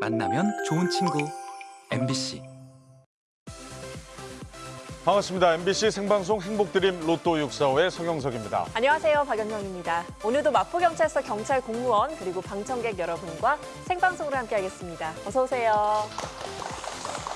만나면 좋은 친구 MBC 반갑습니다. MBC 생방송 행복드림 로또 645의 성영석입니다. 안녕하세요. 박연경입니다. 오늘도 마포경찰서 경찰 공무원 그리고 방청객 여러분과 생방송으로 함께하겠습니다. 어서 오세요.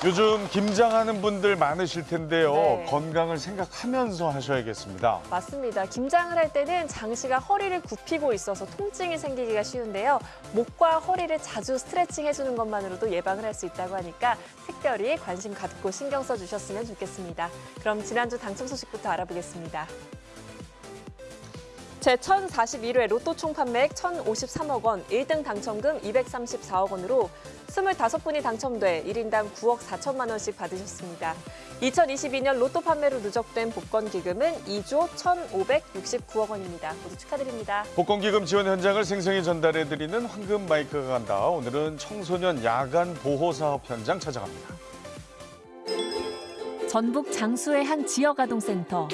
요즘 김장하는 분들 많으실 텐데요. 네. 건강을 생각하면서 하셔야겠습니다. 맞습니다. 김장을 할 때는 장시가 허리를 굽히고 있어서 통증이 생기기가 쉬운데요. 목과 허리를 자주 스트레칭 해주는 것만으로도 예방을 할 수 있다고 하니까 특별히 관심 갖고 신경 써주셨으면 좋겠습니다. 그럼 지난주 당첨 소식부터 알아보겠습니다. 제1041회 로또 총 판매액 1,053억 원, 1등 당첨금 234억 원으로 25분이 당첨돼 1인당 9억 4천만 원씩 받으셨습니다. 2022년 로또 판매로 누적된 복권 기금은 2조 1,569억 원입니다. 모두 축하드립니다. 복권 기금 지원 현장을 생생히 전달해드리는 황금 마이크가 간다. 오늘은 청소년 야간 보호 사업 현장 찾아갑니다. 전북 장수의 한 지역 아동센터.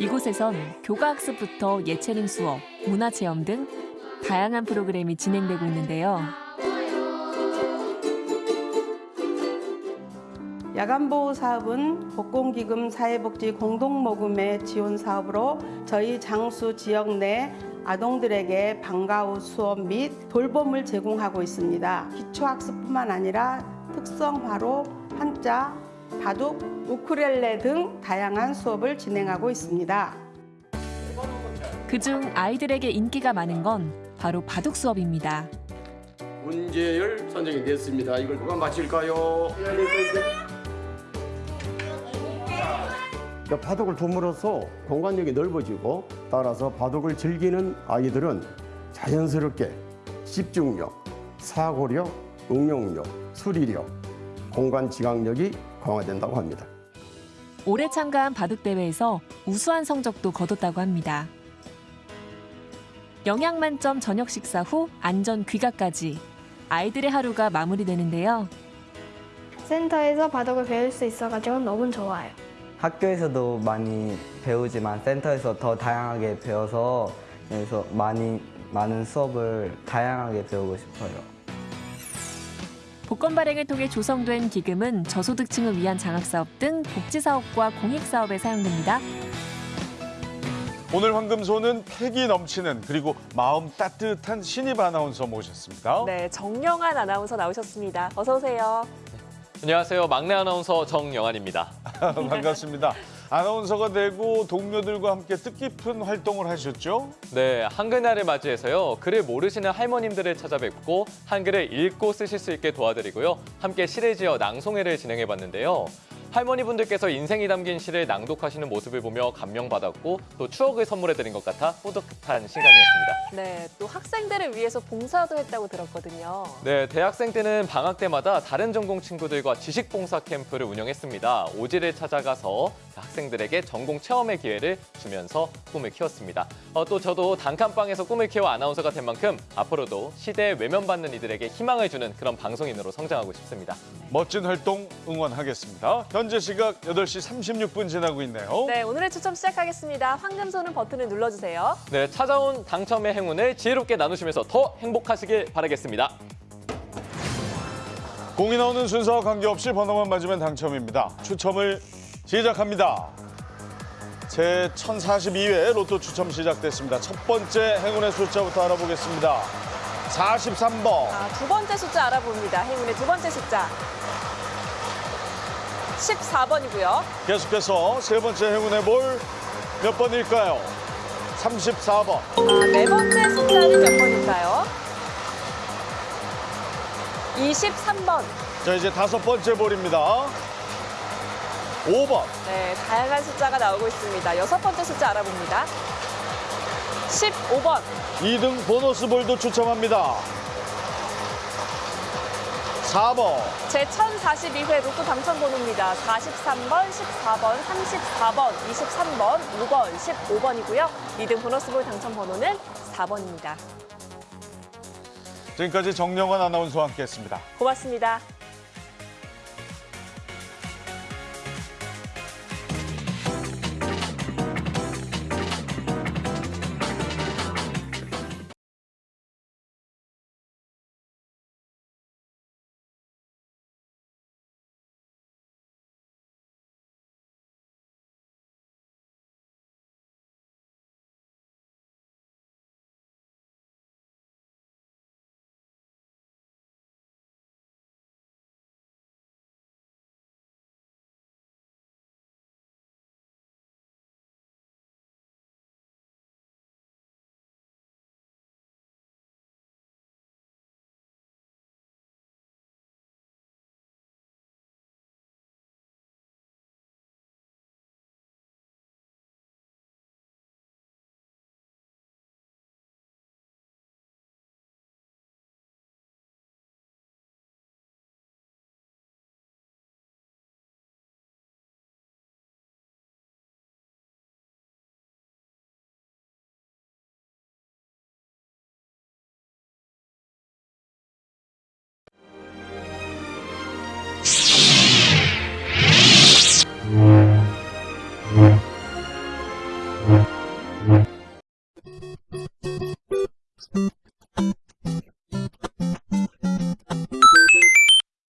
이곳에선 교과학습부터 예체능 수업, 문화체험 등 다양한 프로그램이 진행되고 있는데요. 야간보호 사업은 복권기금 사회복지 공동모금의 지원 사업으로 저희 장수 지역 내 아동들에게 방과 후 수업 및 돌봄을 제공하고 있습니다. 기초학습뿐만 아니라 특성화로 한자, 바둑, 우쿨렐레 등 다양한 수업을 진행하고 있습니다. 그중 아이들에게 인기가 많은 건 바로 바둑 수업입니다. 문제열 선정이 됐습니다. 이걸 누가 맞힐까요? 그러니까 바둑을 둠으로써 공간력이 넓어지고 따라서 바둑을 즐기는 아이들은 자연스럽게 집중력, 사고력, 응용력, 수리력, 공간 지각력이 강화된다고 합니다. 올해 참가한 바둑 대회에서 우수한 성적도 거뒀다고 합니다. 영양 만점 저녁 식사 후 안전 귀가까지 아이들의 하루가 마무리되는데요. 센터에서 바둑을 배울 수 있어가지고 너무 좋아요. 학교에서도 많이 배우지만 센터에서 더 다양하게 배워서 그래서 많이 많은 수업을 다양하게 배우고 싶어요. 복권 발행을 통해 조성된 기금은 저소득층을 위한 장학사업 등 복지사업과 공익사업에 사용됩니다. 오늘 황금소는 패기 넘치는 그리고 마음 따뜻한 신입 아나운서 모셨습니다. 네, 정영환 아나운서 나오셨습니다. 어서 오세요. 안녕하세요. 막내 아나운서 정영환입니다. 반갑습니다. 아나운서가 되고 동료들과 함께 뜻깊은 활동을 하셨죠? 네, 한글날을 맞이해서요. 글을 모르시는 할머님들을 찾아뵙고 한글을 읽고 쓰실 수 있게 도와드리고요. 함께 시를 지어 낭송회를 진행해봤는데요. 할머니분들께서 인생이 담긴 시를 낭독하시는 모습을 보며 감명받았고 또 추억을 선물해드린 것 같아 뿌듯한 시간이었습니다. 네, 또 학생들을 위해서 봉사도 했다고 들었거든요. 네, 대학생 때는 방학 때마다 다른 전공 친구들과 지식 봉사 캠프를 운영했습니다. 오지를 찾아가서 학생들에게 전공 체험의 기회를 주면서 꿈을 키웠습니다. 어, 또 저도 단칸방에서 꿈을 키워 아나운서가 된 만큼 앞으로도 시대에 외면받는 이들에게 희망을 주는 그런 방송인으로 성장하고 싶습니다. 멋진 활동 응원하겠습니다. 현재 시각 8시 36분 지나고 있네요. 네, 오늘의 추첨 시작하겠습니다. 황금 손은 버튼을 눌러주세요. 네, 찾아온 당첨의 행운을 지혜롭게 나누시면서 더 행복하시길 바라겠습니다. 공이 나오는 순서와 관계없이 번호만 맞으면 당첨입니다. 추첨을 시작합니다. 제 1042회 로또 추첨 시작됐습니다. 첫 번째 행운의 숫자부터 알아보겠습니다. 43번. 아, 두 번째 숫자 알아봅니다. 행운의 두 번째 숫자. 14번이고요. 계속해서 세 번째 행운의 볼 몇 번일까요? 34번. 아, 네 번째 숫자는 몇 번일까요? 23번. 자, 이제 다섯 번째 볼입니다. 5번. 네, 다양한 숫자가 나오고 있습니다. 여섯 번째 숫자 알아봅니다. 15번. 2등 보너스 볼도 추첨합니다. 4번. 제 1042회 로또 당첨 번호입니다. 43번, 14번, 34번, 23번, 5번, 15번이고요. 2등 보너스볼 당첨 번호는 4번입니다. 지금까지 정영환 아나운서와 함께했습니다. 고맙습니다.